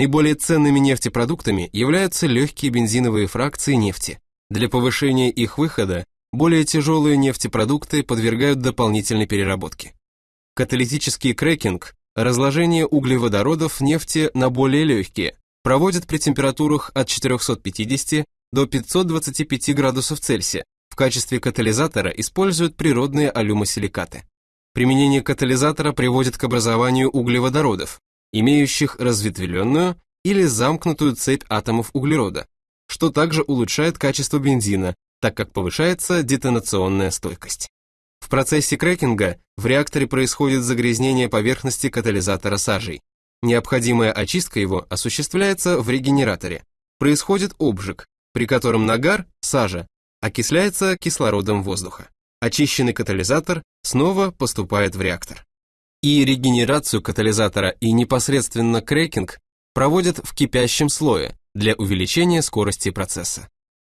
Наиболее ценными нефтепродуктами являются легкие бензиновые фракции нефти. Для повышения их выхода более тяжелые нефтепродукты подвергают дополнительной переработке. Каталитический крекинг, разложение углеводородов нефти на более легкие, проводят при температурах от 450 до 525 градусов Цельсия. В качестве катализатора используют природные алюмосиликаты. Применение катализатора приводит к образованию углеводородов, имеющих разветвленную или замкнутую цепь атомов углерода, что также улучшает качество бензина, так как повышается детонационная стойкость. В процессе крекинга в реакторе происходит загрязнение поверхности катализатора сажей. Необходимая очистка его осуществляется в регенераторе. Происходит обжиг, при котором нагар, сажа, окисляется кислородом воздуха. Очищенный катализатор снова поступает в реактор. И регенерацию катализатора и непосредственно крекинг проводят в кипящем слое для увеличения скорости процесса.